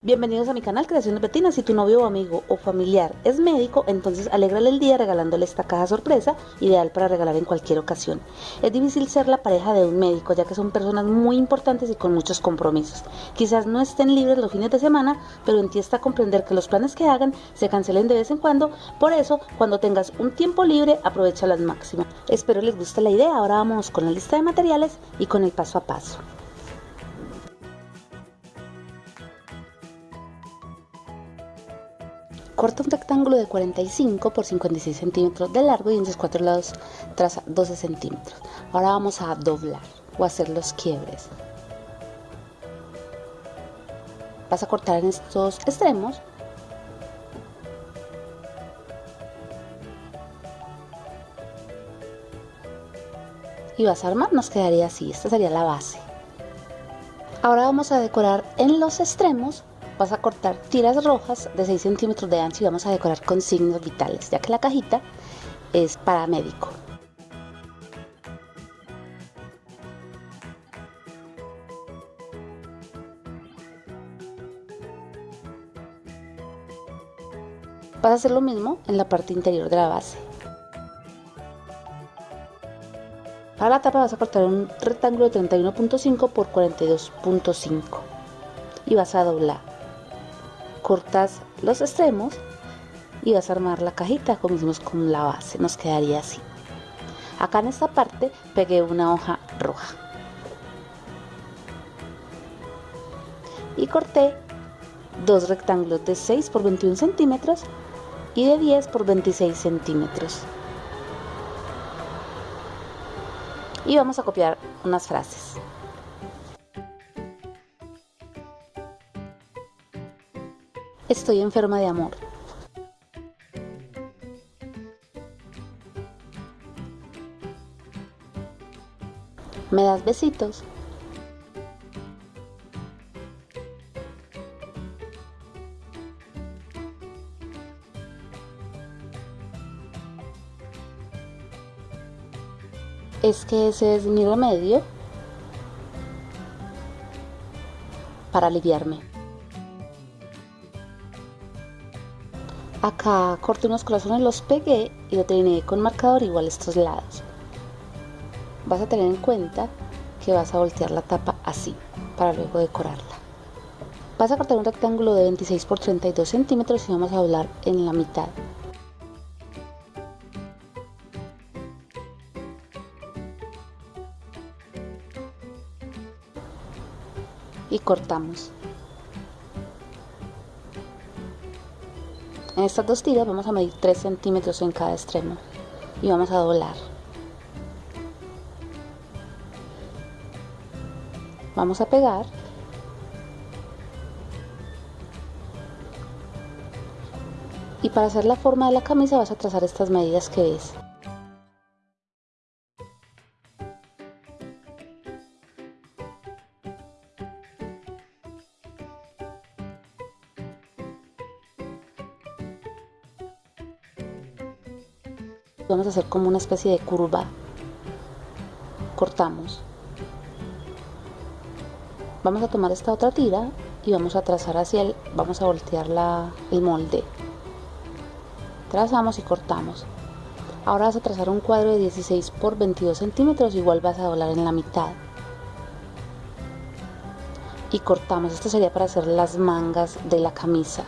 Bienvenidos a mi canal Creaciones Betina. Si tu novio o amigo o familiar es médico, entonces alégrale el día regalándole esta caja sorpresa, ideal para regalar en cualquier ocasión. Es difícil ser la pareja de un médico, ya que son personas muy importantes y con muchos compromisos. Quizás no estén libres los fines de semana, pero en ti está comprender que los planes que hagan se cancelen de vez en cuando. Por eso, cuando tengas un tiempo libre, aprovecha al máximo. Espero les guste la idea. Ahora vamos con la lista de materiales y con el paso a paso. Corta un rectángulo de 45 por 56 centímetros de largo y en sus cuatro lados traza 12 centímetros. Ahora vamos a doblar o hacer los quiebres. Vas a cortar en estos extremos y vas a armar, nos quedaría así, esta sería la base. Ahora vamos a decorar en los extremos vas a cortar tiras rojas de 6 centímetros de ancho y vamos a decorar con signos vitales, ya que la cajita es para médico. Vas a hacer lo mismo en la parte interior de la base. Para la tapa vas a cortar un rectángulo de 31.5 por 42.5 y vas a doblar cortas los extremos y vas a armar la cajita como hicimos con la base nos quedaría así. Acá en esta parte pegué una hoja roja. Y corté dos rectángulos de 6 por 21 centímetros y de 10 por 26 centímetros. Y vamos a copiar unas frases Estoy enferma de amor. ¿Me das besitos? Es que ese es mi remedio para aliviarme. Acá corté unos corazones, los pegué y lo terminé con marcador igual estos lados. Vas a tener en cuenta que vas a voltear la tapa así para luego decorarla. Vas a cortar un rectángulo de 26 por 32 centímetros y vamos a doblar en la mitad. Y cortamos. En estas dos tiras vamos a medir 3 centímetros en cada extremo y vamos a doblar. Vamos a pegar. Y para hacer la forma de la camisa vas a trazar estas medidas que ves. Vamos a hacer como una especie de curva. Cortamos. Vamos a tomar esta otra tira y vamos a trazar hacia el vamos a voltear la, el molde. Trazamos y cortamos. Ahora vas a trazar un cuadro de 16 por 22 centímetros igual vas a doblar en la mitad. Y cortamos. Esto sería para hacer las mangas de la camisa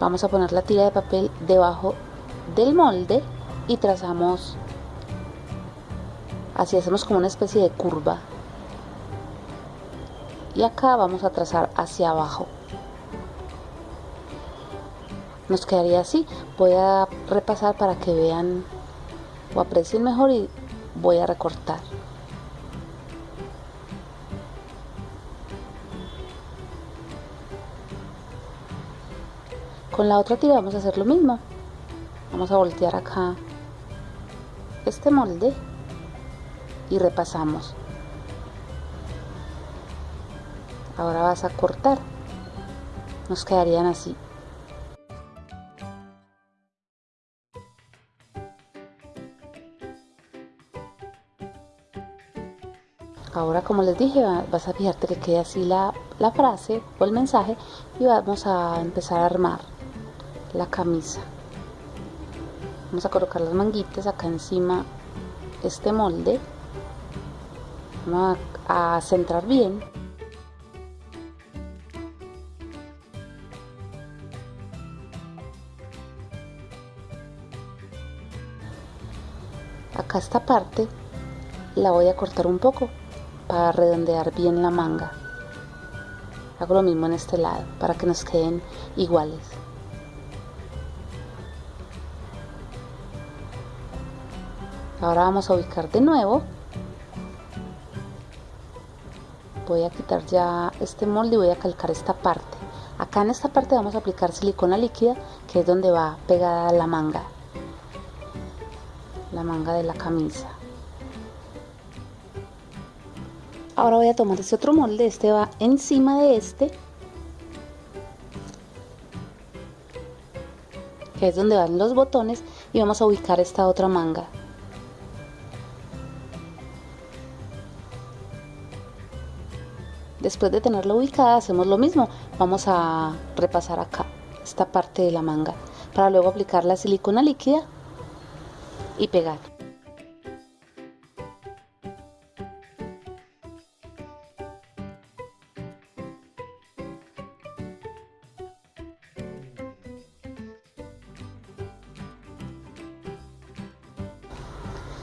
vamos a poner la tira de papel debajo del molde y trazamos así hacemos como una especie de curva. Y acá vamos a trazar hacia abajo. Nos quedaría así. Voy a repasar para que vean o aprecien mejor y voy a recortar con la otra tira vamos a hacer lo mismo. Vamos a voltear acá este molde y repasamos. Ahora vas a cortar. Nos quedarían así. Ahora como les dije vas a fijarte que quede así la, la frase o el mensaje y vamos a empezar a armar la camisa. Vamos a colocar las manguitas acá encima este molde. Vamos a, a centrar bien. Acá esta parte la voy a cortar un poco para redondear bien la manga. Hago lo mismo en este lado para que nos queden iguales ahora vamos a ubicar de nuevo. Voy a quitar ya este molde y voy a calcar esta parte. Acá en esta parte vamos a aplicar silicona líquida que es donde va pegada la manga. La manga de la camisa. Ahora voy a tomar este otro molde. Este va encima de este que es donde van los botones y vamos a ubicar esta otra manga después de tenerla ubicada hacemos lo mismo. Vamos a repasar acá esta parte de la manga para luego aplicar la silicona líquida y pegar.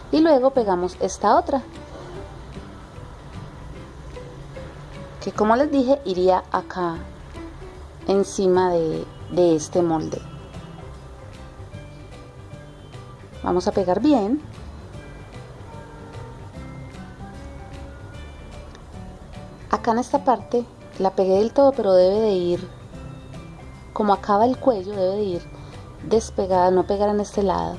Y luego pegamos esta otra que como les dije iría acá encima de, de este molde. Vamos a pegar bien. Acá en esta parte la pegué del todo pero debe de ir como acaba el cuello debe de ir despegada no pegar en este lado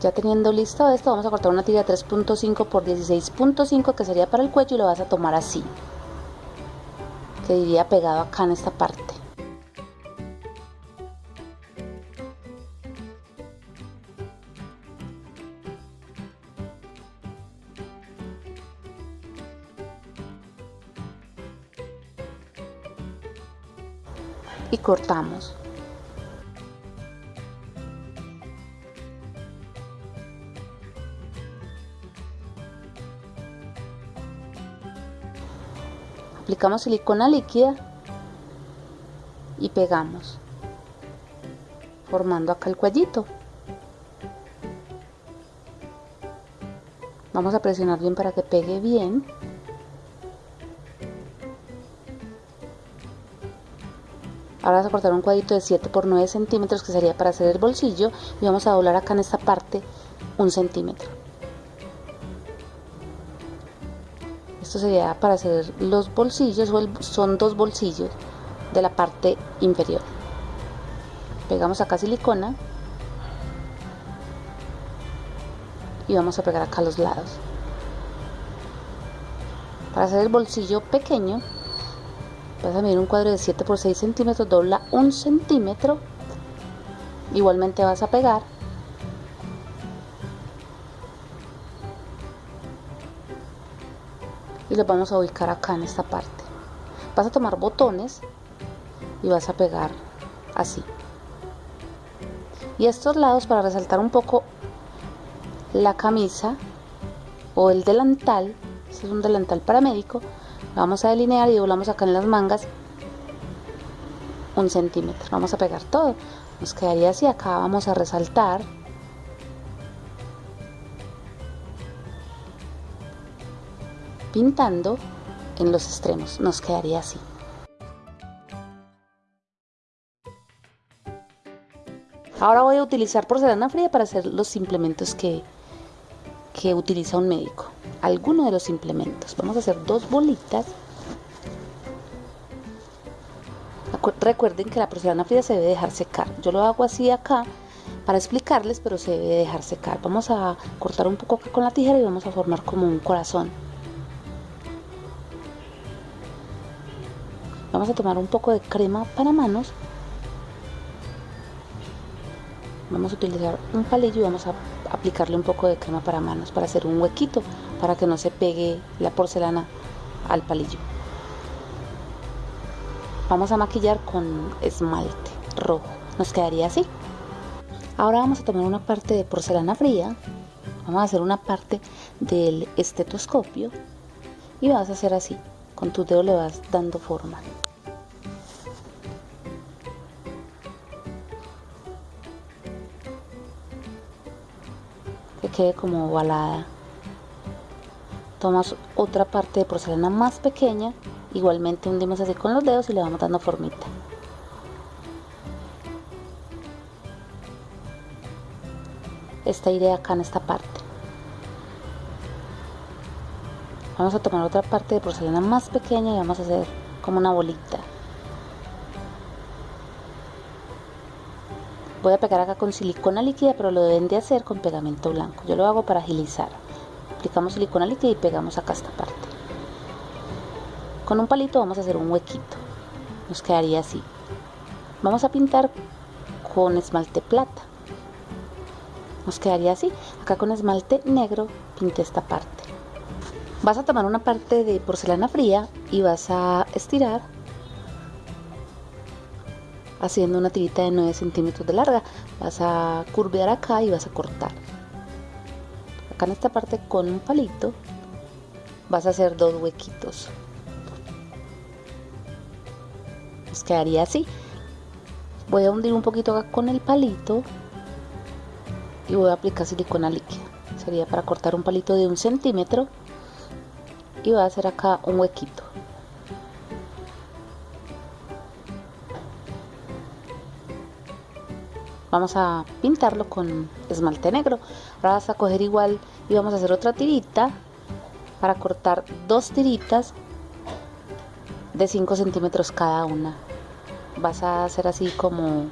Ya teniendo listo esto, vamos a cortar una tira 3.5 por 16.5 que sería para el cuello y lo vas a tomar así. Que iría pegado acá en esta parte. Y cortamos. Aplicamos silicona líquida y pegamos formando acá el cuellito. Vamos a presionar bien para que pegue bien. Ahora vamos a cortar un cuadrito de 7 por 9 centímetros que sería para hacer el bolsillo y vamos a doblar acá en esta parte un centímetro esto sería para hacer los bolsillos son dos bolsillos de la parte inferior. Pegamos acá silicona y vamos a pegar acá los lados. Para hacer el bolsillo pequeño vas a medir un cuadro de 7 por 6 centímetros dobla un centímetro. Igualmente vas a pegar y los vamos a ubicar acá en esta parte. Vas a tomar botones y vas a pegar así. Y estos lados para resaltar un poco la camisa o el delantal este es un delantal para médico vamos a delinear y doblamos acá en las mangas un centímetro. Vamos a pegar todo. Nos quedaría así. Acá vamos a resaltar pintando en los extremos. Nos quedaría así. Ahora voy a utilizar porcelana fría para hacer los implementos que, que utiliza un médico. Alguno de los implementos. Vamos a hacer dos bolitas. Recuerden que la porcelana fría se debe dejar secar. Yo lo hago así acá para explicarles, pero se debe dejar secar. Vamos a cortar un poco con la tijera y vamos a formar como un corazón. Vamos a tomar un poco de crema para manos. Vamos a utilizar un palillo y vamos a aplicarle un poco de crema para manos para hacer un huequito para que no se pegue la porcelana al palillo. Vamos a maquillar con esmalte rojo. Nos quedaría así. Ahora vamos a tomar una parte de porcelana fría. Vamos a hacer una parte del estetoscopio. Y vas a hacer así. Con tu dedo le vas dando forma que quede como ovalada. Tomas otra parte de porcelana más pequeña igualmente hundimos así con los dedos y le vamos dando formita. Esta iré acá en esta parte. Vamos a tomar otra parte de porcelana más pequeña y vamos a hacer como una bolita A pegar acá con silicona líquida, pero lo deben de hacer con pegamento blanco. Yo lo hago para agilizar. Aplicamos silicona líquida y pegamos acá esta parte. Con un palito vamos a hacer un huequito. Nos quedaría así. Vamos a pintar con esmalte plata. Nos quedaría así. Acá con esmalte negro pinté esta parte. Vas a tomar una parte de porcelana fría y vas a estirar haciendo una tirita de 9 centímetros de larga. Vas a curvear acá y vas a cortar. Acá en esta parte con un palito vas a hacer dos huequitos. Nos quedaría así. Voy a hundir un poquito acá con el palito y voy a aplicar silicona líquida. Sería para cortar un palito de un centímetro y voy a hacer acá un huequito vamos a pintarlo con esmalte negro. Ahora vas a coger igual y vamos a hacer otra tirita para cortar dos tiritas de 5 centímetros cada una. Vas a hacer así como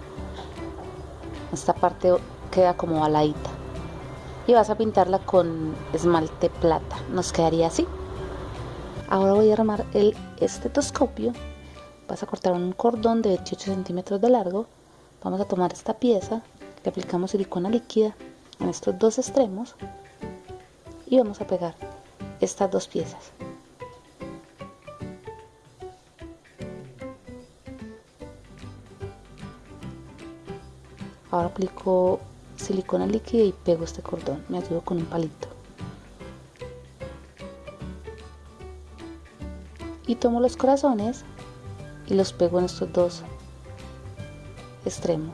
esta parte queda como baladita y vas a pintarla con esmalte plata. Nos quedaría así. Ahora voy a armar el estetoscopio. Vas a cortar un cordón de 28 centímetros de largo vamos a tomar esta pieza le aplicamos silicona líquida en estos dos extremos y vamos a pegar estas dos piezas. Ahora aplico silicona líquida y pego este cordón me ayudo con un palito. Y tomo los corazones y los pego en estos dos extremo.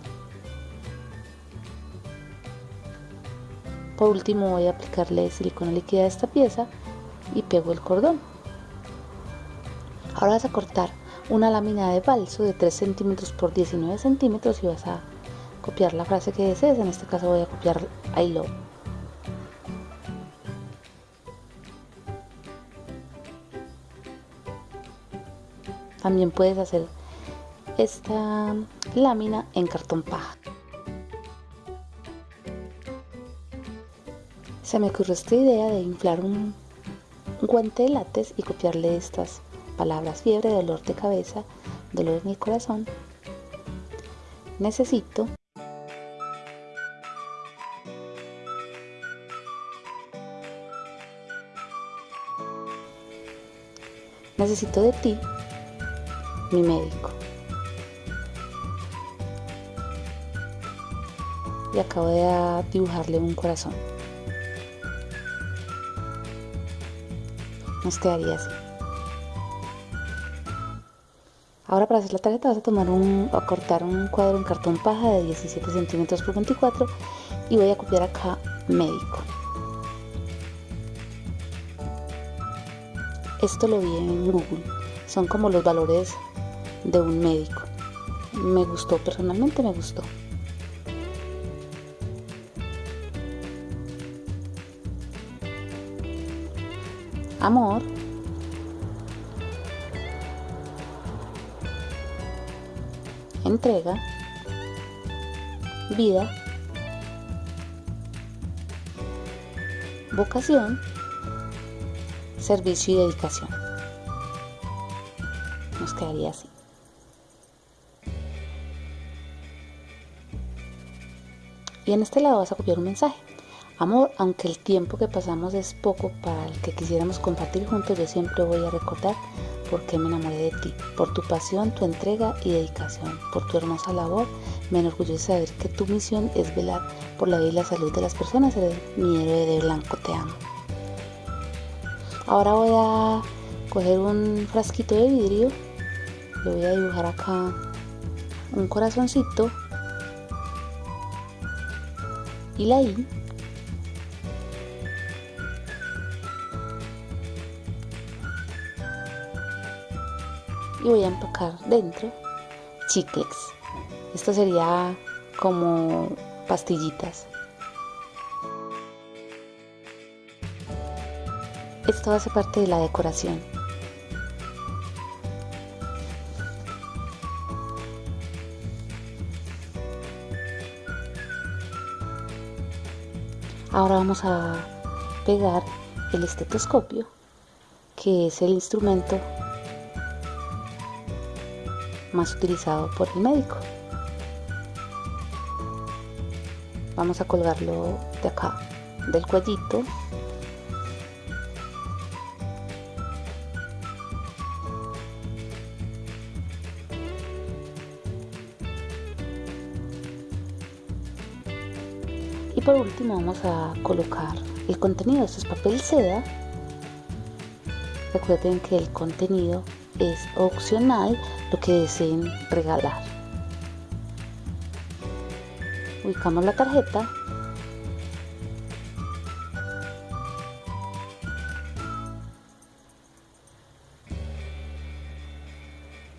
Por último voy a aplicarle silicona líquida a esta pieza y pego el cordón. Ahora vas a cortar una lámina de balso de 3 centímetros por 19 centímetros y vas a copiar la frase que desees. En este caso voy a copiar I. También puedes hacer esta lámina en cartón paja. Se me ocurrió esta idea de inflar un, guante de látex y copiarle estas palabras fiebre, dolor de cabeza, dolor en el corazón. Necesito Necesito de ti, mi médico. Y acabo de dibujarle un corazón. Nos quedaría así. Ahora para hacer la tarjeta vas a tomar un, a cortar un cuadro en cartón paja de 17 centímetros por 24 y voy a copiar acá médico. Esto lo vi en Google, son como los valores de un médico. Me gustó, personalmente me gustó. Amor, entrega, vida, vocación, servicio y dedicación. Nos quedaría así. Y en este lado vas a copiar un mensaje. Amor, aunque el tiempo que pasamos es poco para el que quisiéramos compartir juntos, yo siempre voy a recordar por qué me enamoré de ti, por tu pasión, tu entrega y dedicación, por tu hermosa labor. Me enorgullece saber que tu misión es velar por la vida y la salud de las personas. Mi héroe de blanco, te amo. Ahora voy a coger un frasquito de vidrio, le voy a dibujar acá un corazoncito y la I y voy a empacar dentro chicles. Esto sería como pastillitas. Esto hace parte de la decoración. Ahora vamos a pegar el estetoscopio, que es el instrumento más utilizado por el médico. Vamos a colgarlo de acá, del cuellito. Y por último vamos a colocar el contenido. Esto es papel seda. Recuerden que el contenido es opcional lo que deseen regalar. Ubicamos la tarjeta.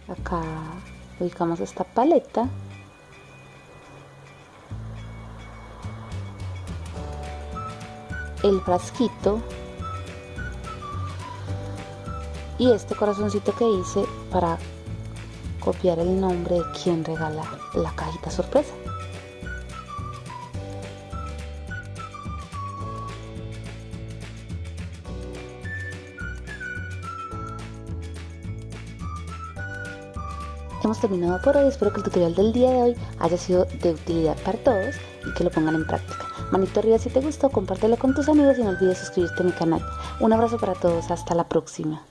Acá ubicamos esta paleta. El frasquito y este corazoncito que hice para copiar el nombre de quien regala la cajita sorpresa. Hemos terminado por hoy, espero que el tutorial del día de hoy haya sido de utilidad para todos y que lo pongan en práctica. Manito arriba si te gustó, compártelo con tus amigos y no olvides suscribirte a mi canal. Un abrazo para todos, hasta la próxima.